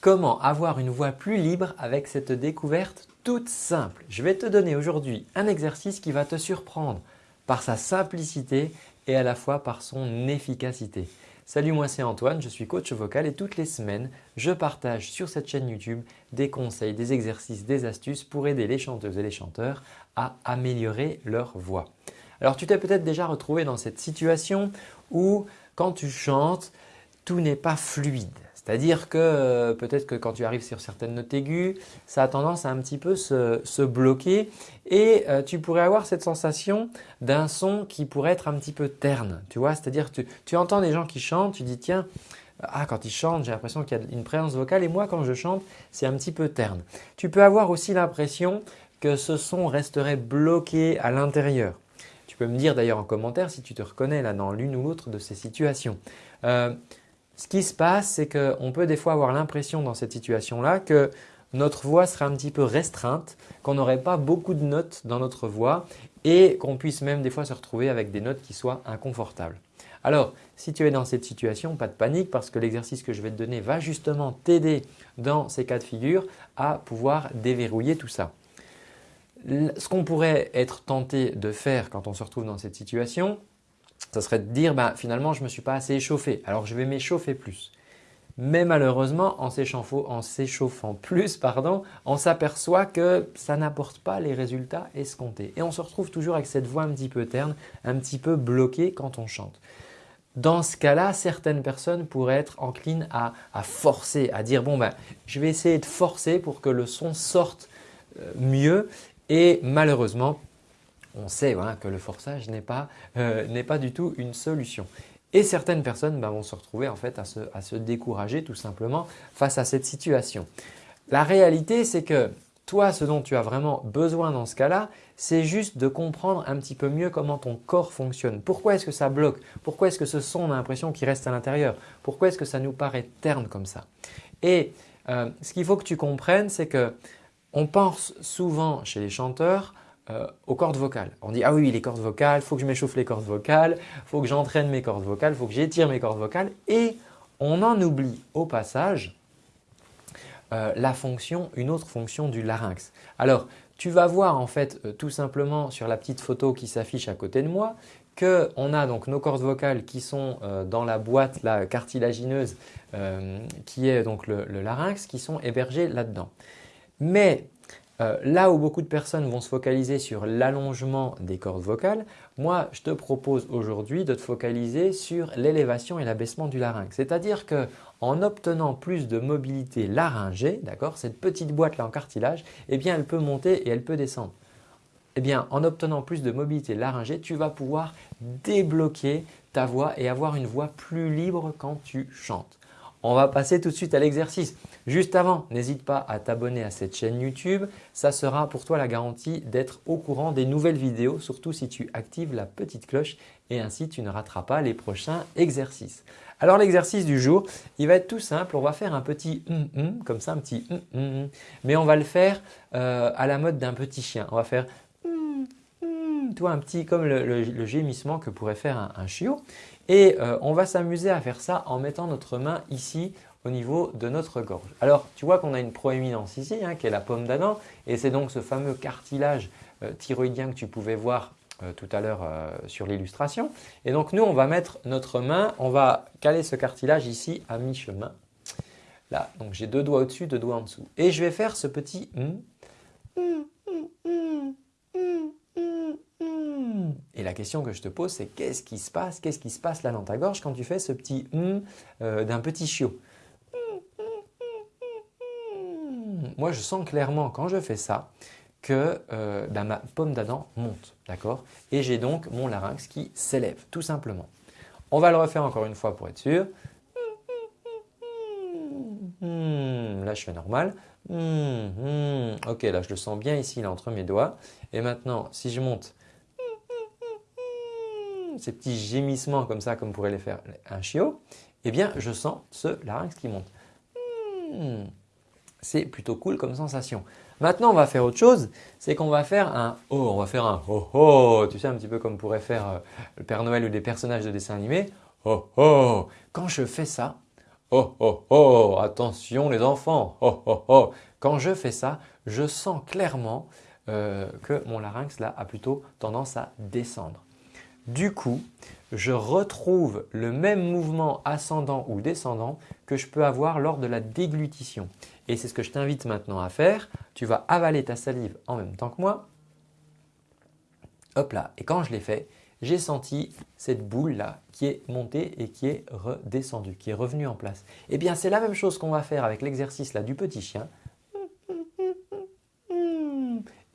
Comment avoir une voix plus libre avec cette découverte toute simple? Je vais te donner aujourd'hui un exercice qui va te surprendre par sa simplicité et à la fois par son efficacité. Salut, moi c'est Antoine, je suis coach vocal et toutes les semaines, je partage sur cette chaîne YouTube des conseils, des exercices, des astuces pour aider les chanteuses et les chanteurs à améliorer leur voix. Alors tu t'es peut-être déjà retrouvé dans cette situation où quand tu chantes, tout n'est pas fluide. C'est-à-dire que euh, peut-être que quand tu arrives sur certaines notes aiguës, ça a tendance à un petit peu se, bloquer et euh, tu pourrais avoir cette sensation d'un son qui pourrait être un petit peu terne. Tu vois, c'est-à-dire tu, tu entends des gens qui chantent, tu dis tiens, ah, quand ils chantent, j'ai l'impression qu'il y a une présence vocale et moi quand je chante, c'est un petit peu terne. Tu peux avoir aussi l'impression que ce son resterait bloqué à l'intérieur. Tu peux me dire d'ailleurs en commentaire si tu te reconnais là dans l'une ou l'autre de ces situations. Euh, ce qui se passe, c'est qu'on peut des fois avoir l'impression dans cette situation-là que notre voix serait un petit peu restreinte, qu'on n'aurait pas beaucoup de notes dans notre voix et qu'on puisse même des fois se retrouver avec des notes qui soient inconfortables. Alors, si tu es dans cette situation, pas de panique parce que l'exercice que je vais te donner va justement t'aider dans ces cas de figure à pouvoir déverrouiller tout ça. Ce qu'on pourrait être tenté de faire quand on se retrouve dans cette situation, ça serait de dire bah, finalement je ne me suis pas assez échauffé, alors je vais m'échauffer plus. Mais malheureusement, en s'échauffant plus, pardon, on s'aperçoit que ça n'apporte pas les résultats escomptés. Et on se retrouve toujours avec cette voix un petit peu terne, un petit peu bloquée quand on chante. Dans ce cas-là, certaines personnes pourraient être enclines à, forcer, à dire bon ben, je vais essayer de forcer pour que le son sorte euh, mieux et malheureusement, on sait que le forçage euh, n'est pas, du tout une solution. Et certaines personnes bah, vont se retrouver en fait à se, décourager tout simplement face à cette situation. La réalité c'est que toi ce dont tu as vraiment besoin dans ce cas-là, c'est juste de comprendre un petit peu mieux comment ton corps fonctionne. Pourquoi est-ce que ça bloque? Pourquoi est-ce que ce son a l'impression qu'il reste à l'intérieur? Pourquoi est-ce que ça nous paraît terne comme ça? Et euh, ce qu'il faut que tu comprennes c'est que on pense souvent chez les chanteurs euh, aux cordes vocales. On dit « Ah oui, les cordes vocales, il faut que je m'échauffe les cordes vocales, il faut que j'entraîne mes cordes vocales, il faut que j'étire mes cordes vocales. » Et on en oublie au passage euh, la fonction, une autre fonction du larynx. Alors, tu vas voir en fait euh, tout simplement sur la petite photo qui s'affiche à côté de moi qu'on a donc nos cordes vocales qui sont dans la boîte cartilagineuse qui est donc le larynx qui sont hébergées là-dedans. Mais euh, là où beaucoup de personnes vont se focaliser sur l'allongement des cordes vocales, moi je te propose aujourd'hui de te focaliser sur l'élévation et l'abaissement du larynx. C'est-à-dire qu'en obtenant plus de mobilité laryngée, cette petite boîte là en cartilage, eh bien elle peut monter et elle peut descendre. Eh bien en obtenant plus de mobilité laryngée, tu vas pouvoir débloquer ta voix et avoir une voix plus libre quand tu chantes. On va passer tout de suite à l'exercice. Juste avant, n'hésite pas à t'abonner à cette chaîne YouTube. Ça sera pour toi la garantie d'être au courant des nouvelles vidéos, surtout si tu actives la petite cloche et ainsi tu ne rateras pas les prochains exercices. Alors l'exercice du jour, il va être tout simple. On va faire un petit hum hum, comme ça, un petit hum hum, mais on va le faire euh, à la mode d'un petit chien. On va faire toi un petit comme le, gémissement que pourrait faire un, chiot. Et euh, on va s'amuser à faire ça en mettant notre main ici au niveau de notre gorge. Alors tu vois qu'on a une proéminence ici hein, qui est la pomme d'Adam et c'est donc ce fameux cartilage euh, thyroïdien que tu pouvais voir euh, tout à l'heure sur l'illustration. Et donc nous on va mettre notre main, on va caler ce cartilage ici à mi-chemin. Là, donc j'ai deux doigts au-dessus, deux doigts en dessous. Et je vais faire ce petit et la question que je te pose, c'est qu'est-ce qui se passe Qu'est-ce qui se passe là dans ta gorge quand tu fais ce petit hum d'un petit chiot Moi, je sens clairement quand je fais ça que euh, ben, ma pomme d'Adam monte, d'accord? Et j'ai donc mon larynx qui s'élève, tout simplement. On va le refaire encore une fois pour être sûr. là, je fais normal. ok, là, je le sens bien ici, là, entre mes doigts. Et maintenant, si je monte ces petits gémissements comme ça, comme pourrait les faire un chiot, eh bien je sens ce larynx qui monte. Hmm. C'est plutôt cool comme sensation. Maintenant, on va faire autre chose, c'est qu'on va faire un « oh », on va faire un « oh oh », tu sais un petit peu comme pourrait faire euh, le Père Noël ou des personnages de dessin animé. « Oh oh ». Quand je fais ça, Oh oh oh, attention les enfants, oh oh oh. Quand je fais ça, je sens clairement euh, que mon larynx là a plutôt tendance à descendre. Du coup, je retrouve le même mouvement ascendant ou descendant que je peux avoir lors de la déglutition. Et c'est ce que je t'invite maintenant à faire. Tu vas avaler ta salive en même temps que moi. Hop là, et quand je l'ai fait, j'ai senti cette boule là qui est montée et qui est redescendue, qui est revenue en place. Eh bien, c'est la même chose qu'on va faire avec l'exercice là du petit chien.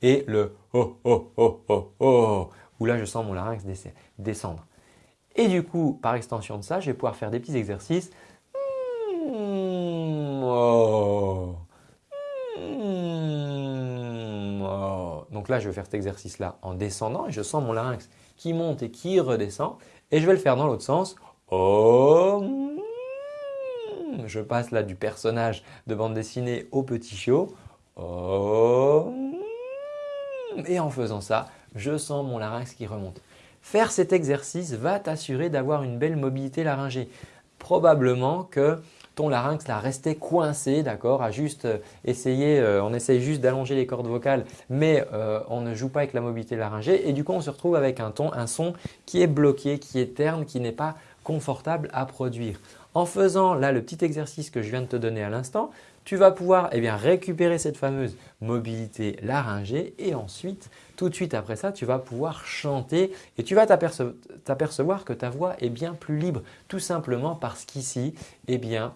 Et le oh oh oh oh oh, où là je sens mon larynx descendre. Et du coup, par extension de ça, je vais pouvoir faire des petits exercices. Oh. Oh. Donc là, je vais faire cet exercice-là en descendant et je sens mon larynx qui monte et qui redescend. Et je vais le faire dans l'autre sens. Oh. Je passe là du personnage de bande dessinée au petit chiot. Et en faisant ça, je sens mon larynx qui remonte. Faire cet exercice va t'assurer d'avoir une belle mobilité laryngée. Probablement que ton larynx là restait coincé, d'accord, à juste euh, essayer, euh, on essaye juste d'allonger les cordes vocales, mais euh, on ne joue pas avec la mobilité laryngée et du coup on se retrouve avec un ton, un son qui est bloqué, qui est terne, qui n'est pas confortable à produire. En faisant là le petit exercice que je viens de te donner à l'instant, tu vas pouvoir eh bien, récupérer cette fameuse mobilité laryngée et ensuite, tout de suite après ça, tu vas pouvoir chanter et tu vas t'apercevoir que ta voix est bien plus libre tout simplement parce qu'ici, eh bien,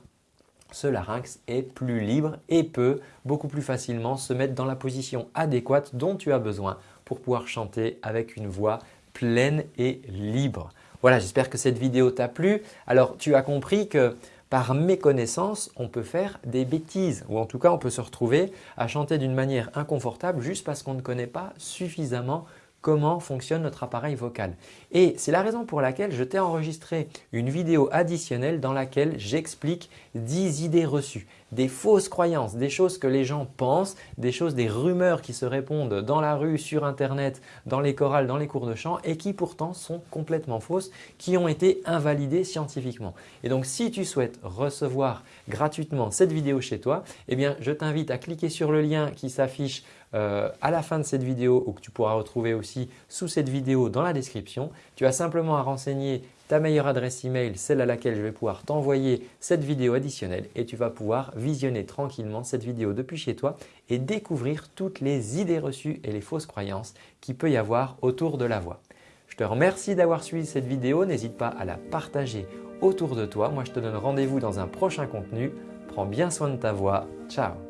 ce larynx est plus libre et peut beaucoup plus facilement se mettre dans la position adéquate dont tu as besoin pour pouvoir chanter avec une voix pleine et libre. Voilà, j'espère que cette vidéo t'a plu. Alors, tu as compris que par méconnaissance, on peut faire des bêtises. Ou en tout cas, on peut se retrouver à chanter d'une manière inconfortable juste parce qu'on ne connaît pas suffisamment comment fonctionne notre appareil vocal. Et c'est la raison pour laquelle je t'ai enregistré une vidéo additionnelle dans laquelle j'explique 10 idées reçues, des fausses croyances, des choses que les gens pensent, des choses, des rumeurs qui se répondent dans la rue, sur internet, dans les chorales, dans les cours de chant et qui pourtant sont complètement fausses, qui ont été invalidées scientifiquement. Et donc si tu souhaites recevoir gratuitement cette vidéo chez toi, eh bien je t'invite à cliquer sur le lien qui s'affiche euh, à la fin de cette vidéo ou que tu pourras retrouver aussi sous cette vidéo dans la description. Tu as simplement à renseigner ta meilleure adresse email, celle à laquelle je vais pouvoir t'envoyer cette vidéo additionnelle et tu vas pouvoir visionner tranquillement cette vidéo depuis chez toi et découvrir toutes les idées reçues et les fausses croyances qu'il peut y avoir autour de la voix. Je te remercie d'avoir suivi cette vidéo, n'hésite pas à la partager autour de toi. Moi je te donne rendez-vous dans un prochain contenu. Prends bien soin de ta voix. Ciao